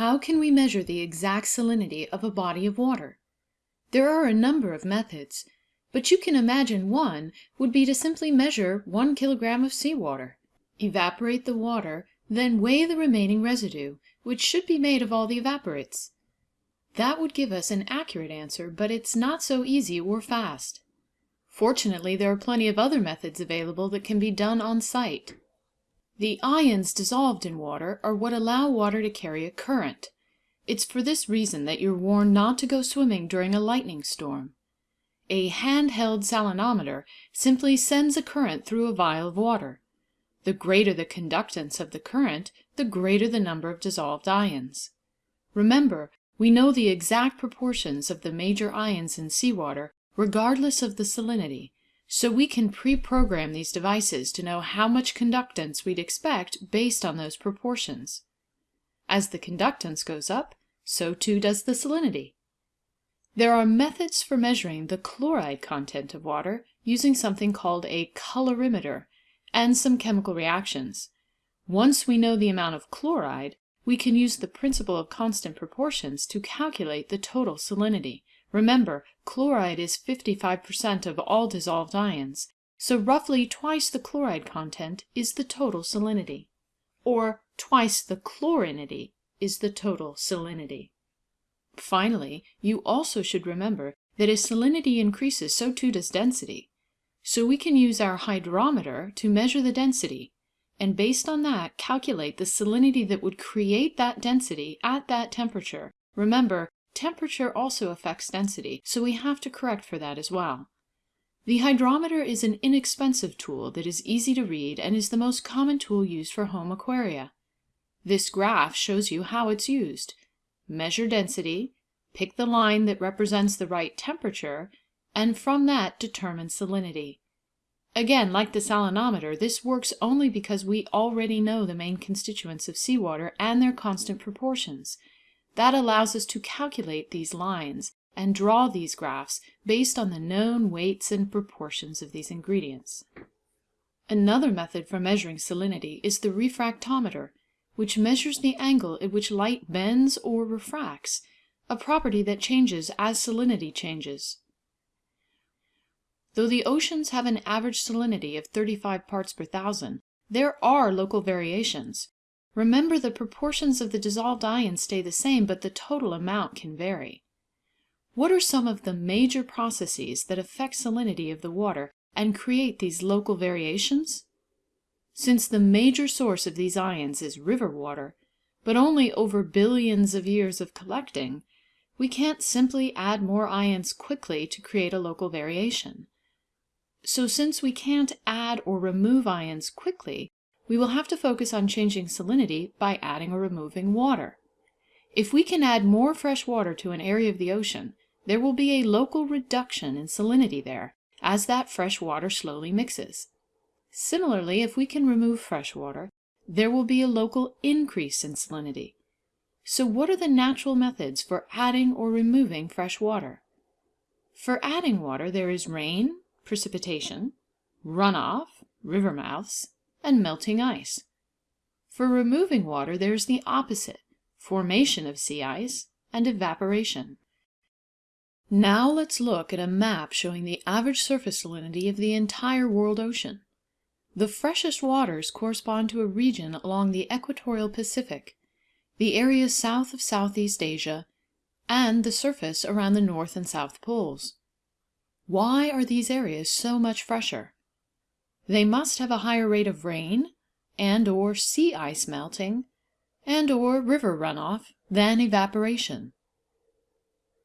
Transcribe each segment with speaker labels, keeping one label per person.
Speaker 1: How can we measure the exact salinity of a body of water? There are a number of methods, but you can imagine one would be to simply measure one kilogram of sea water, evaporate the water, then weigh the remaining residue, which should be made of all the evaporites. That would give us an accurate answer, but it's not so easy or fast. Fortunately, there are plenty of other methods available that can be done on site. The ions dissolved in water are what allow water to carry a current. It's for this reason that you're warned not to go swimming during a lightning storm. A handheld salinometer simply sends a current through a vial of water. The greater the conductance of the current, the greater the number of dissolved ions. Remember, we know the exact proportions of the major ions in seawater regardless of the salinity, so we can pre-program these devices to know how much conductance we'd expect based on those proportions. As the conductance goes up, so too does the salinity. There are methods for measuring the chloride content of water using something called a colorimeter and some chemical reactions. Once we know the amount of chloride, we can use the principle of constant proportions to calculate the total salinity. Remember, chloride is 55% of all dissolved ions, so roughly twice the chloride content is the total salinity. Or twice the chlorinity is the total salinity. Finally, you also should remember that as salinity increases, so too does density. So we can use our hydrometer to measure the density, and based on that, calculate the salinity that would create that density at that temperature. Remember, Temperature also affects density, so we have to correct for that as well. The hydrometer is an inexpensive tool that is easy to read and is the most common tool used for home aquaria. This graph shows you how it's used. Measure density, pick the line that represents the right temperature, and from that determine salinity. Again, like the salinometer, this works only because we already know the main constituents of seawater and their constant proportions. That allows us to calculate these lines and draw these graphs based on the known weights and proportions of these ingredients. Another method for measuring salinity is the refractometer, which measures the angle at which light bends or refracts, a property that changes as salinity changes. Though the oceans have an average salinity of 35 parts per thousand, there are local variations, Remember the proportions of the dissolved ions stay the same, but the total amount can vary. What are some of the major processes that affect salinity of the water and create these local variations? Since the major source of these ions is river water, but only over billions of years of collecting, we can't simply add more ions quickly to create a local variation. So since we can't add or remove ions quickly, we will have to focus on changing salinity by adding or removing water. If we can add more fresh water to an area of the ocean, there will be a local reduction in salinity there, as that fresh water slowly mixes. Similarly, if we can remove fresh water, there will be a local increase in salinity. So what are the natural methods for adding or removing fresh water? For adding water, there is rain, precipitation, runoff, river mouths, and melting ice. For removing water, there is the opposite, formation of sea ice and evaporation. Now let's look at a map showing the average surface salinity of the entire world ocean. The freshest waters correspond to a region along the equatorial Pacific, the area south of Southeast Asia, and the surface around the North and South Poles. Why are these areas so much fresher? They must have a higher rate of rain and or sea ice melting and or river runoff than evaporation.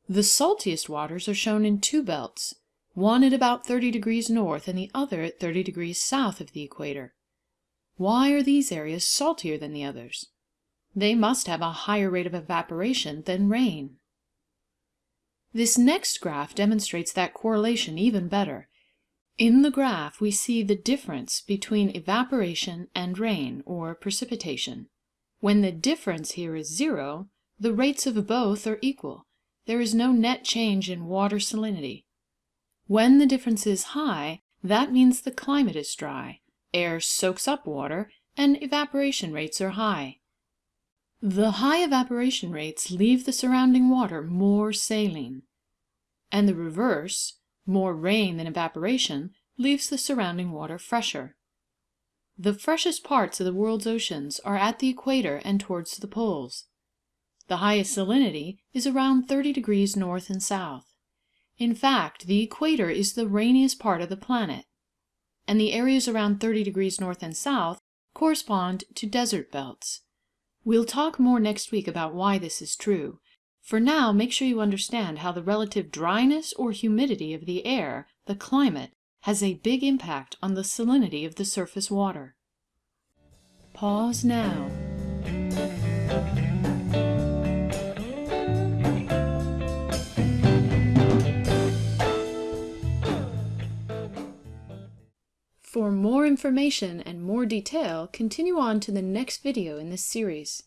Speaker 1: The saltiest waters are shown in two belts, one at about 30 degrees north and the other at 30 degrees south of the equator. Why are these areas saltier than the others? They must have a higher rate of evaporation than rain. This next graph demonstrates that correlation even better. In the graph we see the difference between evaporation and rain, or precipitation. When the difference here is zero, the rates of both are equal. There is no net change in water salinity. When the difference is high, that means the climate is dry, air soaks up water, and evaporation rates are high. The high evaporation rates leave the surrounding water more saline, and the reverse, more rain than evaporation, leaves the surrounding water fresher. The freshest parts of the world's oceans are at the equator and towards the poles. The highest salinity is around 30 degrees north and south. In fact, the equator is the rainiest part of the planet, and the areas around 30 degrees north and south correspond to desert belts. We'll talk more next week about why this is true. For now, make sure you understand how the relative dryness or humidity of the air, the climate, has a big impact on the salinity of the surface water. Pause now. For more information and more detail, continue on to the next video in this series.